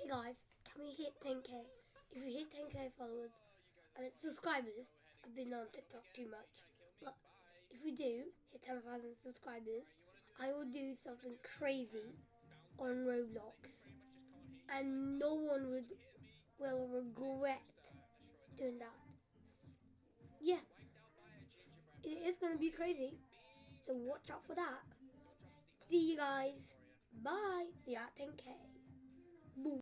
Hey guys, can we hit 10k? If we hit 10k followers, and subscribers, I've been on TikTok too much, but if we do hit 10,000 subscribers, I will do something crazy on Roblox, and no one would will regret doing that. Yeah, it is going to be crazy, so watch out for that. See you guys. Bye. See you at 10k.